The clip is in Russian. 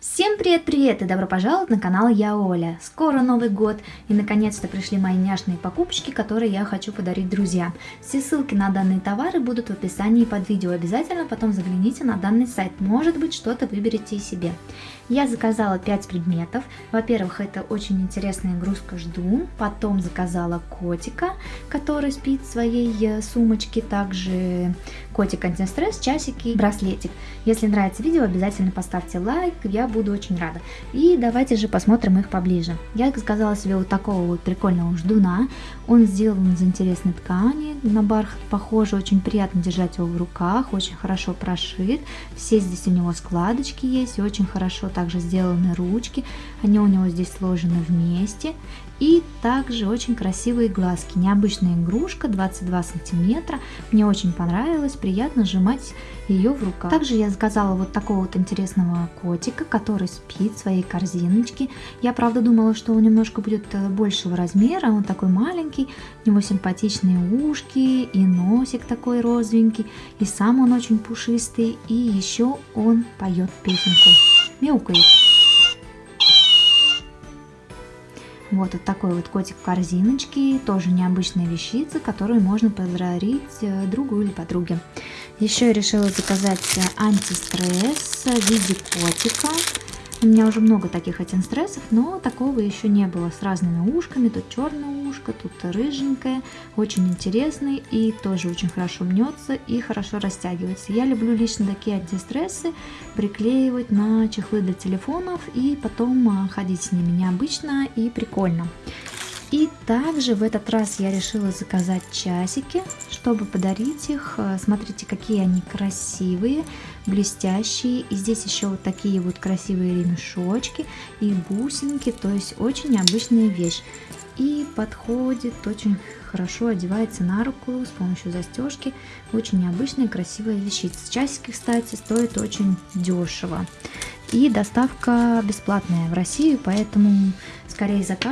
Всем привет-привет и добро пожаловать на канал Я Оля. Скоро Новый год и наконец-то пришли мои няшные покупочки, которые я хочу подарить друзьям. Все ссылки на данные товары будут в описании под видео. Обязательно потом загляните на данный сайт, может быть что-то выберете и себе. Я заказала 5 предметов. Во-первых, это очень интересная игрушка «Жду». Потом заказала котика, который спит в своей э, сумочке. Также котик антистресс, часики, браслетик. Если нравится видео, обязательно поставьте лайк, я буду очень рада. И давайте же посмотрим их поближе. Я заказала себе вот такого вот прикольного ждуна. Он сделан из интересной ткани, на бархат похоже, очень приятно держать его в руках, очень хорошо прошит. Все здесь у него складочки есть, очень хорошо также сделаны ручки. Они у него здесь сложены вместе. И также очень красивые глазки. Необычная игрушка, 22 сантиметра. Мне очень понравилось, приятно сжимать ее в руках. Также я заказала вот такого вот интересного котика, который спит в своей корзиночке. Я правда думала, что он немножко будет э, большего размера, он такой маленький, у него симпатичные ушки и носик такой розовенький, и сам он очень пушистый, и еще он поет песенку, мяукает. Вот, вот такой вот котик в корзиночке, тоже необычная вещица, которую можно подарить э, другу или подруге. Еще я решила заказать э, антистресс в виде котика. У меня уже много таких антистрессов, но такого еще не было с разными ушками. Тут черное ушко, тут рыженькое, очень интересный и тоже очень хорошо мнется и хорошо растягивается. Я люблю лично такие антистрессы приклеивать на чехлы для телефонов и потом а, ходить с ними необычно и прикольно. И также в этот раз я решила заказать часики, чтобы подарить их. Э, смотрите, какие они красивые, блестящие. И здесь еще вот такие вот красивые ремешочки и бусинки, то есть очень необычная вещь. И подходит очень хорошо, одевается на руку с помощью застежки. Очень необычная красивая вещица. Часики, кстати, стоят очень дешево. И доставка бесплатная в Россию, поэтому скорее заказывайте